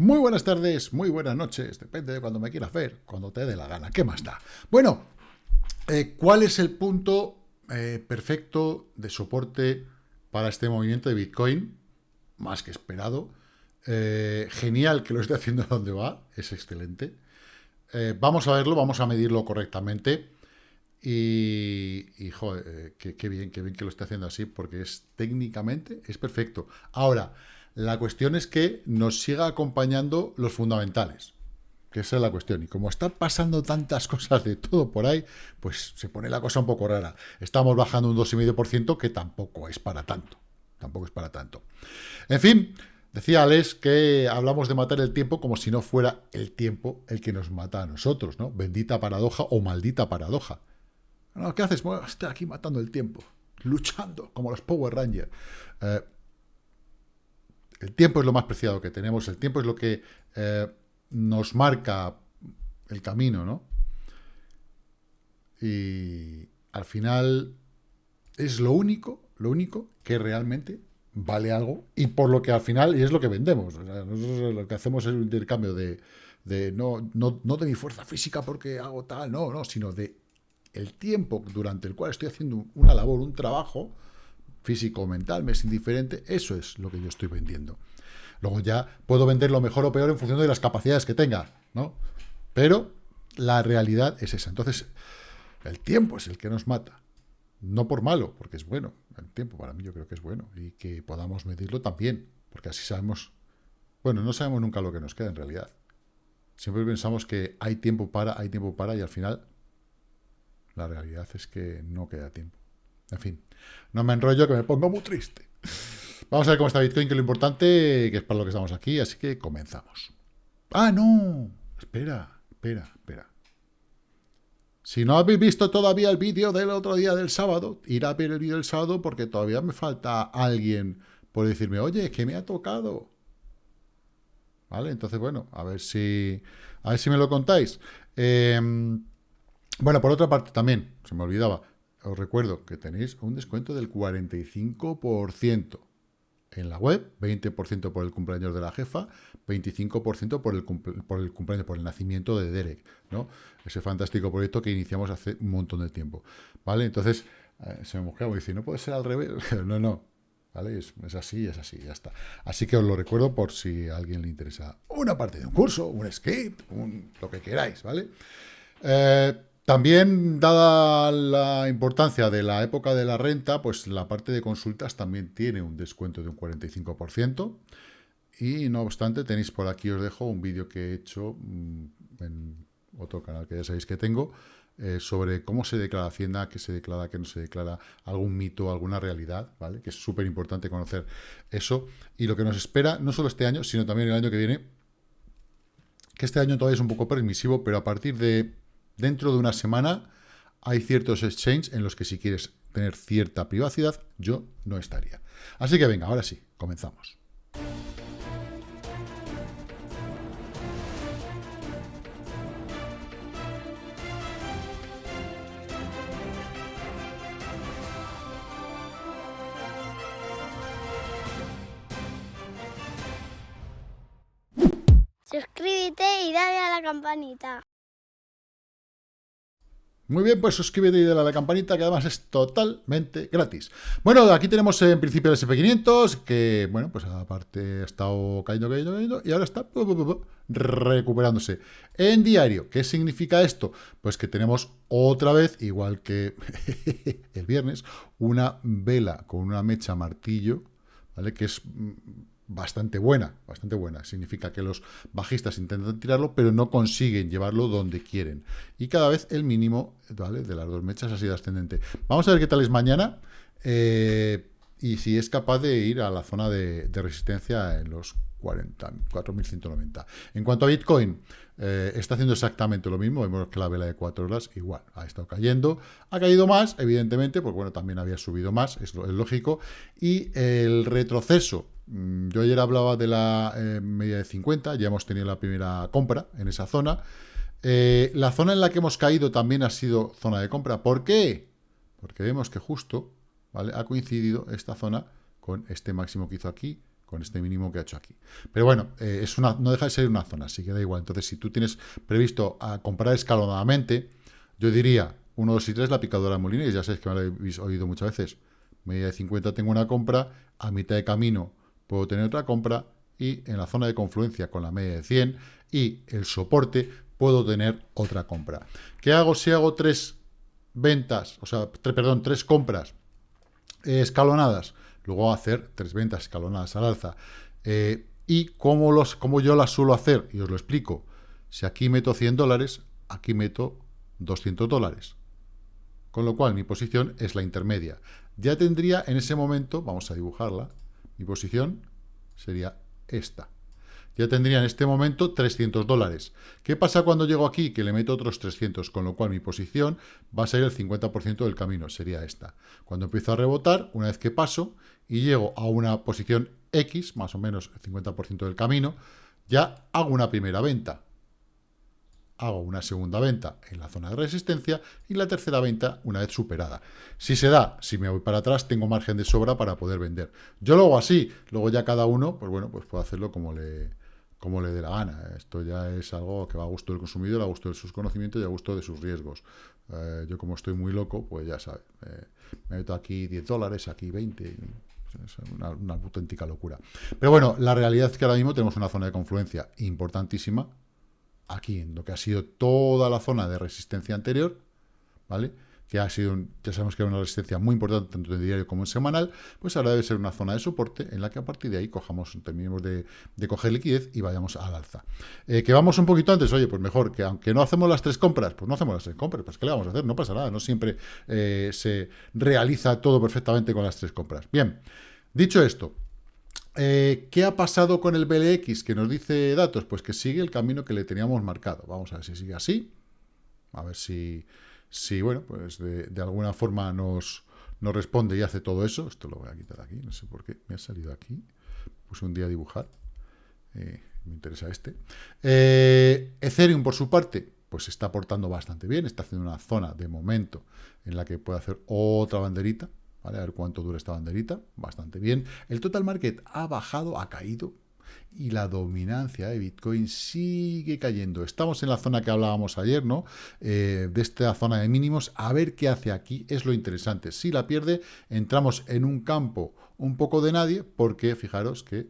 Muy buenas tardes, muy buenas noches, depende de cuando me quieras ver, cuando te dé la gana, ¿qué más da? Bueno, eh, ¿cuál es el punto eh, perfecto de soporte para este movimiento de Bitcoin? Más que esperado. Eh, genial que lo esté haciendo donde va, es excelente. vamos a verlo, vamos a medirlo correctamente. Y, joder, qué, bien, qué bien que lo esté haciendo así, porque es técnicamente, es perfecto. Ahora, la cuestión es que nos siga acompañando los fundamentales, que esa es la cuestión. Y como están pasando tantas cosas de todo por ahí, pues se pone la cosa un poco rara. Estamos bajando un 2,5% que tampoco es para tanto. Tampoco es para tanto. En fin, decía Alex que hablamos de matar el tiempo como si no fuera el tiempo el que nos mata a nosotros, ¿no? Bendita paradoja o maldita paradoja. ¿Qué haces? Bueno, estoy aquí matando el tiempo, luchando, como los Power Rangers. Eh, tiempo es lo más preciado que tenemos, el tiempo es lo que eh, nos marca el camino, ¿no? Y al final es lo único, lo único que realmente vale algo y por lo que al final, y es lo que vendemos, nosotros lo que hacemos es un intercambio de, no, no, no de mi fuerza física porque hago tal, no, no, sino de el tiempo durante el cual estoy haciendo una labor, un trabajo, físico o mental, me es indiferente, eso es lo que yo estoy vendiendo. Luego ya puedo venderlo mejor o peor en función de las capacidades que tenga, ¿no? Pero la realidad es esa. Entonces, el tiempo es el que nos mata. No por malo, porque es bueno. El tiempo para mí yo creo que es bueno. Y que podamos medirlo también, porque así sabemos... Bueno, no sabemos nunca lo que nos queda en realidad. Siempre pensamos que hay tiempo para, hay tiempo para, y al final la realidad es que no queda tiempo. En fin, no me enrollo que me pongo muy triste. Vamos a ver cómo está Bitcoin, que es lo importante, que es para lo que estamos aquí, así que comenzamos. ¡Ah, no! Espera, espera, espera. Si no habéis visto todavía el vídeo del otro día del sábado, ir a ver el vídeo del sábado porque todavía me falta alguien por decirme, oye, que me ha tocado. ¿Vale? Entonces, bueno, a ver si, a ver si me lo contáis. Em, bueno, por otra parte también, se me olvidaba, os recuerdo que tenéis un descuento del 45% en la web, 20% por el cumpleaños de la jefa, 25% por el, por el cumpleaños, por el nacimiento de Derek, ¿no? Ese fantástico proyecto que iniciamos hace un montón de tiempo, ¿vale? Entonces, eh, se me mosqueaba y dice, ¿no puede ser al revés? no, no, ¿vale? Es, así, es así, ya está. Así que os lo recuerdo por si a alguien le interesa una parte de un curso, un script, un, lo que queráis, ¿vale? Eh, también, dada la importancia de la época de la renta, pues la parte de consultas también tiene un descuento de un 45%. Y no obstante, tenéis por aquí, os dejo un vídeo que he hecho mm, en otro canal que ya sabéis que tengo, eh, sobre cómo se declara Hacienda, qué se declara, qué no se declara, algún mito, alguna realidad, ¿vale? Que es súper importante conocer eso. Y lo que nos espera, no solo este año, sino también el año que viene, que este año todavía es un poco permisivo, pero a partir de Dentro de una semana hay ciertos exchanges en los que si quieres tener cierta privacidad, yo no estaría. Así que venga, ahora sí, comenzamos. Suscríbete y dale a la campanita. Muy bien, pues suscríbete y dale a la campanita, que además es totalmente gratis. Bueno, aquí tenemos en principio el SP500, que, bueno, pues aparte ha estado cayendo, cayendo, cayendo, y ahora está recuperándose. En diario, ¿qué significa esto? Pues que tenemos otra vez, igual que el viernes, una vela con una mecha martillo, ¿vale? Que es bastante buena, bastante buena. Significa que los bajistas intentan tirarlo, pero no consiguen llevarlo donde quieren. Y cada vez el mínimo ¿vale? de las dos mechas ha sido ascendente. Vamos a ver qué tal es mañana. Eh, y si es capaz de ir a la zona de, resistencia en los 4.190. En cuanto a Bitcoin, eh, está haciendo exactamente lo mismo. Vemos que la vela de 4 horas igual ha estado cayendo. Ha caído más, evidentemente, porque bueno, también había subido más, es, es lógico. Y el retroceso yo ayer hablaba de la eh, media de 50, ya hemos tenido la primera compra en esa zona. Eh, la zona en la que hemos caído también ha sido zona de compra. ¿Por qué? Porque vemos que justo ¿vale? ha coincidido esta zona con este máximo que hizo aquí, con este mínimo que ha hecho aquí. Pero bueno, eh, es una, no deja de ser una zona, así que da igual. Entonces, si tú tienes previsto a comprar escalonadamente, yo diría 1, 2 y 3 la picadora de Molina, ya sabéis que me lo habéis oído muchas veces. Media de 50 tengo una compra, a mitad de camino puedo tener otra compra, y en la zona de confluencia con la media de 100 y el soporte puedo tener otra compra. ¿Qué hago si hago tres ventas, o sea, perdón, tres compras eh, escalonadas? Luego hacer tres ventas escalonadas al alza. Eh, ¿Y cómo, los, cómo yo las suelo hacer? Y os lo explico. Si aquí meto 100 dólares, aquí meto 200 dólares. Con lo cual, mi posición es la intermedia. Ya tendría en ese momento, vamos a dibujarla, mi posición sería esta. Ya tendría en este momento 300 dólares. ¿Qué pasa cuando llego aquí? Que le meto otros 300, con lo cual mi posición va a ser el 50% del camino, sería esta. Cuando empiezo a rebotar, una vez que paso y llego a una posición X, más o menos el 50% del camino, ya hago una primera venta hago una segunda venta en la zona de resistencia y la tercera venta una vez superada. Si se da, si me voy para atrás, tengo margen de sobra para poder vender. Yo lo hago así, luego ya cada uno, pues bueno, pues puede hacerlo como le, como le dé la gana. Esto ya es algo que va a gusto del consumidor, a gusto de sus conocimientos y a gusto de sus riesgos. Eh, yo como estoy muy loco, pues ya sabes, eh, me meto aquí 10 dólares, aquí 20, es una, una auténtica locura. Pero bueno, la realidad es que ahora mismo tenemos una zona de confluencia importantísima, aquí en lo que ha sido toda la zona de resistencia anterior, ¿vale? que ha sido, ya sabemos que era una resistencia muy importante tanto en diario como en semanal, pues ahora debe ser una zona de soporte en la que a partir de ahí cojamos, terminemos de, coger liquidez y vayamos al alza. Eh, que vamos un poquito antes, oye, pues mejor, que aunque no hacemos las tres compras, pues no hacemos las tres compras, pues ¿qué le vamos a hacer? No pasa nada, no siempre eh, se realiza todo perfectamente con las tres compras. Bien, dicho esto, eh, ¿Qué ha pasado con el BLX que nos dice datos? Pues que sigue el camino que le teníamos marcado. Vamos a ver si sigue así. A ver si, si bueno, pues de, alguna forma nos, nos, responde y hace todo eso. Esto lo voy a quitar aquí, no sé por qué. Me ha salido aquí. Puse un día a dibujar. Eh, me interesa este. Eh, Ethereum, por su parte, pues está aportando bastante bien. Está haciendo una zona de momento en la que puede hacer otra banderita. A ver cuánto dura esta banderita. Bastante bien. El total market ha bajado, ha caído. Y la dominancia de Bitcoin sigue cayendo. Estamos en la zona que hablábamos ayer, ¿no? Eh, de esta zona de mínimos. A ver qué hace aquí es lo interesante. Si la pierde, entramos en un campo un poco de nadie, porque fijaros que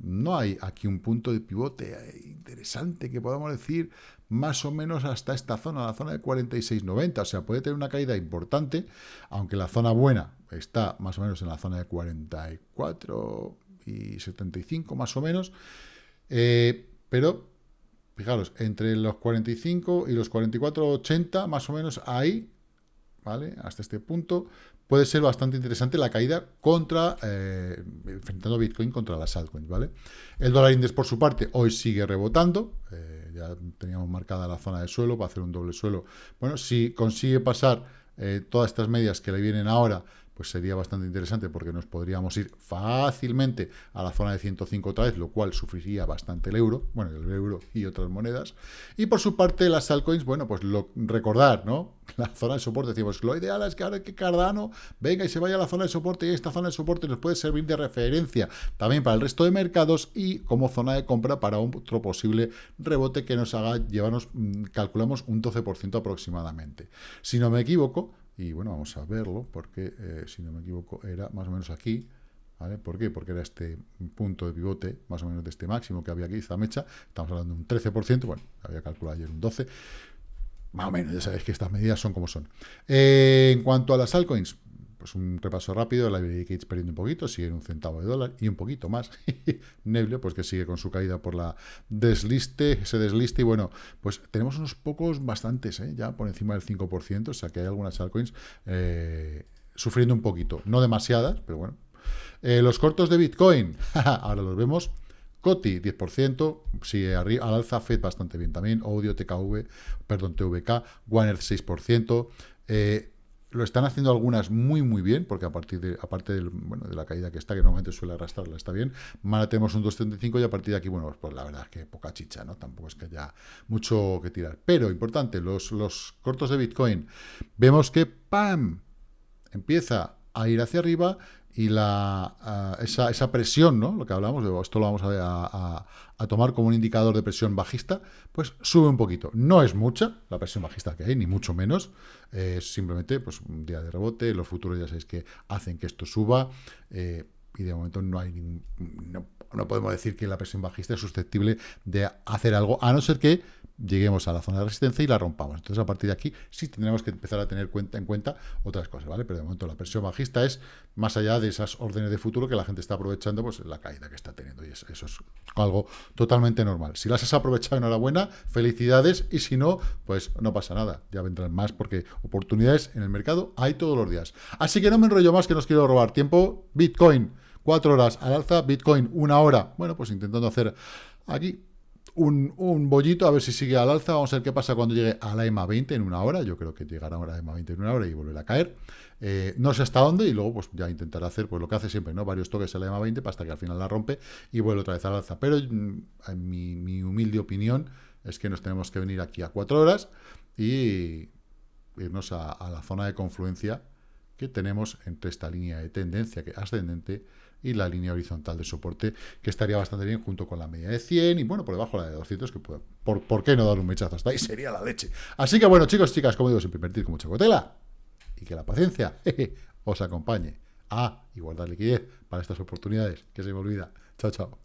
no hay aquí un punto de pivote interesante que podamos decir más o menos hasta esta zona, la zona de 46.90. O sea, puede tener una caída importante, aunque la zona buena está más o menos en la zona de 44 y 75 más o menos. Eh, pero, fijaros, entre los 45 y los 44.80 más o menos ahí, ¿vale? Hasta este punto, puede ser bastante interesante la caída contra, eh, enfrentando Bitcoin contra las altcoins, ¿vale? El dólar index, por su parte, hoy sigue rebotando, eh, ya teníamos marcada la zona de suelo para hacer un doble suelo. Bueno, si consigue pasar eh, todas estas medias que le vienen ahora, pues sería bastante interesante porque nos podríamos ir fácilmente a la zona de 105 otra vez, lo cual sufriría bastante el euro, bueno, el euro y otras monedas. Y por su parte, las altcoins, bueno, pues lo, recordar, ¿no? La zona de soporte, decimos, lo ideal es que ahora que Cardano venga y se vaya a la zona de soporte y esta zona de soporte nos puede servir de referencia también para el resto de mercados y como zona de compra para otro posible rebote que nos haga llevarnos, mm, calculamos, un 12% aproximadamente. Si no me equivoco, y bueno, vamos a verlo, porque eh, si no me equivoco era más o menos aquí. ¿Por qué? Porque era este punto de pivote, más o menos de este máximo que había aquí, esta mecha, estamos hablando de un 13%, bueno, había calculado ayer un 12%, más o menos, ya sabéis que estas medidas son como son. Eh, en cuanto a las altcoins, pues un repaso rápido, la Liberty Gates perdiendo un poquito, sigue en un centavo de dólar y un poquito más. Neble, pues que sigue con su caída por la desliste, ese desliste, y bueno, pues tenemos unos pocos bastantes, ¿eh? ya por encima del 5%, o sea que hay algunas altcoins eh, sufriendo un poquito, no demasiadas, pero bueno. Eh, los cortos de Bitcoin, ahora los vemos, Coti, 10%, sigue al alza, FED bastante bien también, Audio, TKV, perdón, TVK, Warner 6%, eh, lo están haciendo algunas muy, muy bien, porque a partir de, aparte del, bueno, de la caída que está, que normalmente suele arrastrarla, está bien. Mana tenemos un 2.35 y a partir de aquí, bueno, pues la verdad es que poca chicha, ¿no? Tampoco es que haya mucho que tirar. Pero, importante, los, los cortos de Bitcoin. Vemos que, ¡pam! Empieza a ir hacia arriba y la, esa, esa, presión, ¿no? Lo que hablamos, de, esto lo vamos a, a, tomar como un indicador de presión bajista, pues sube un poquito. No es mucha la presión bajista que hay, ni mucho menos. Es simplemente pues, un día de rebote. Los futuros ya sabéis que hacen que esto suba. Eh, y de momento no hay no, no podemos decir que la presión bajista es susceptible de hacer algo, a no ser que lleguemos a la zona de resistencia y la rompamos. Entonces, a partir de aquí, sí tendremos que empezar a tener cuenta, en cuenta otras cosas, ¿vale? Pero de momento la presión bajista es más allá de esas órdenes de futuro que la gente está aprovechando, pues la caída que está teniendo. Y eso, es algo totalmente normal. Si las has aprovechado, enhorabuena, felicidades, y si no, pues no pasa nada. Ya vendrán más porque oportunidades en el mercado hay todos los días. Así que no me enrollo más que nos quiero robar tiempo. Bitcoin, cuatro horas al alza, Bitcoin, una hora. Bueno, pues intentando hacer aquí un, bollito, a ver si sigue al alza. Vamos a ver qué pasa cuando llegue a la EMA 20 en una hora. Yo creo que llegará a la EMA 20 en una hora y volverá a caer. Eh, no sé hasta dónde y luego pues ya intentará hacer pues lo que hace siempre, ¿no? Varios toques a la EMA 20 hasta que al final la rompe y vuelve otra vez al alza. Pero mm, en mi, humilde opinión es que nos tenemos que venir aquí a cuatro horas y irnos a, a la zona de confluencia que tenemos entre esta línea de tendencia que ascendente y la línea horizontal de soporte, que estaría bastante bien junto con la media de 100 y bueno, por debajo la de 200, que puede, por, ¿por qué no dar un mechazo hasta ahí? Sería la leche. Así que bueno, chicos, chicas, como digo, siempre invertir con mucha cotela y que la paciencia os acompañe. a igualdad liquidez para estas oportunidades, que se me olvida. Chao, chao.